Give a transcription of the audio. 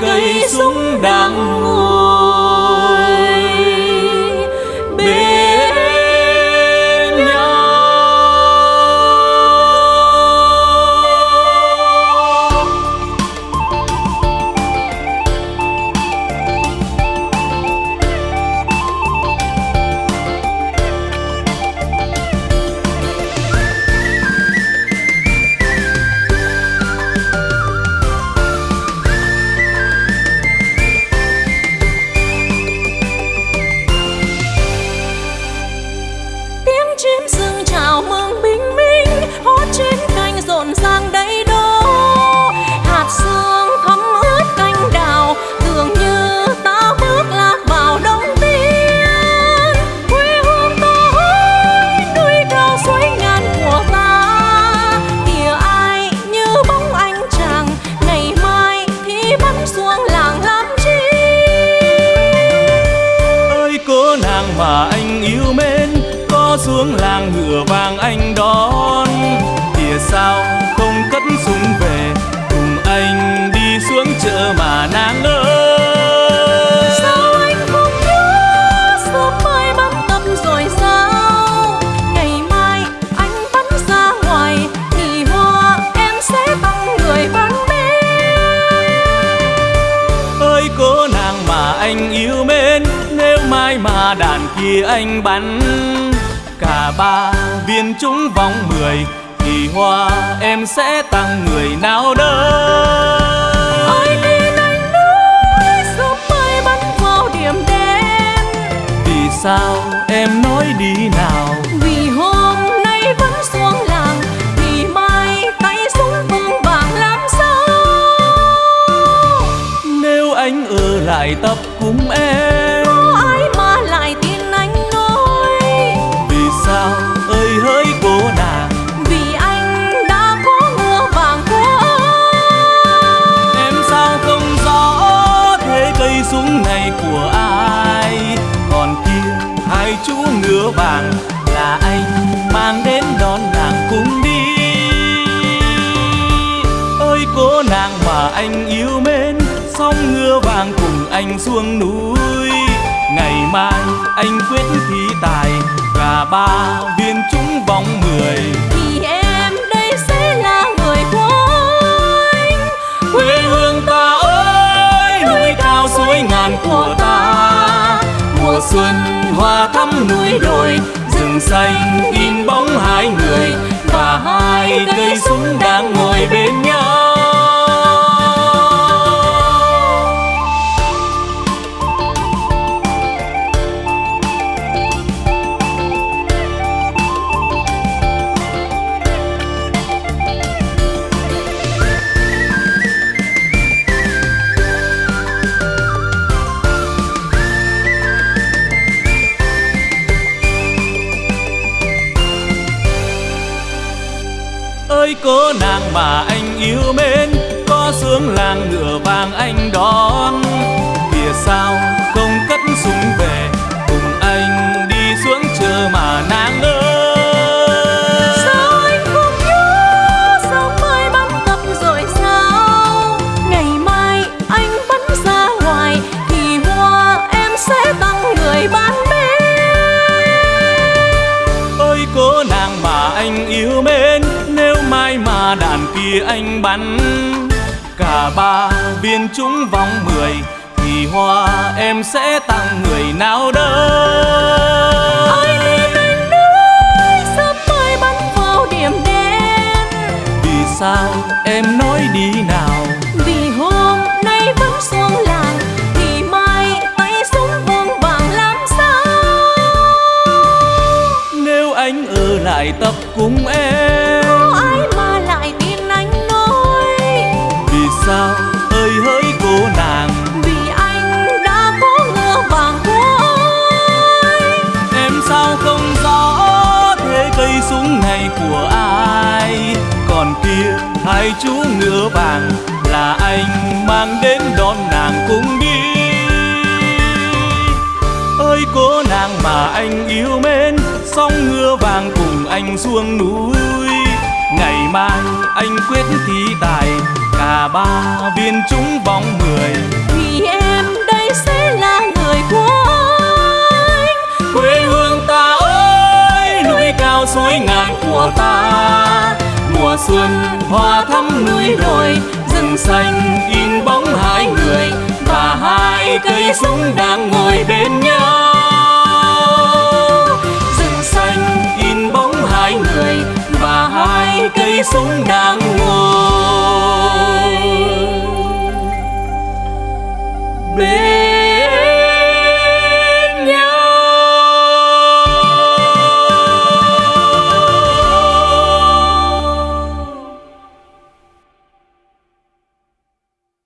cây súng đang anh yêu mến có xuống làng ngựa vàng anh đón. Kìa sao? Bắn. Cả ba viên trúng vòng mười thì hoa em sẽ tặng người nào đâu ai tin anh nói sớm mai bắn vào điểm đen. Vì sao vàng là anh mang đến đón nàng cùng đi. Ơi cô nàng mà anh yêu mến song ngựa vàng cùng anh xuống núi. Ngày mai anh quyết thi tài gà ba viên trúng vòng mười. Thì em đây sẽ là người của anh quê hương ta ơi núi cao suối ngàn của ta. Mùa xuân hoa thắm núi đồi, rừng xanh in bóng hai người và hai cây súng đang mà anh yêu mến có sướng làng ngựa vàng anh đón. Kìa sao? hai mà đàn kia anh bắn. Cả ba viên trúng vòng mười Thì hoa em sẽ tặng người nào đây Ai lên anh ơi, sớm mai bắn vào điểm đen. Vì sao em nói đi nào? Vì hôm nay vẫn xuống làng Thì mai tay súng vương vàng làm sao? Nếu anh ở lại tập cùng em súng này của ai? Còn kia hai chú ngựa vàng là anh mang đến đón nàng cùng đi. Ơi cô nàng mà anh yêu mến song ngựa vàng cùng anh xuống núi. Ngày mai anh quyết thi tài cả ba viên trúng bóng mười thì em đây sẽ là người của anh. Quê hương của ta. Mùa xuân hoa thắm núi đồi, rừng xanh in bóng hai người, và hai cây súng đang ngồi bên nhau. Rừng xanh in bóng hai người, và hai cây súng đang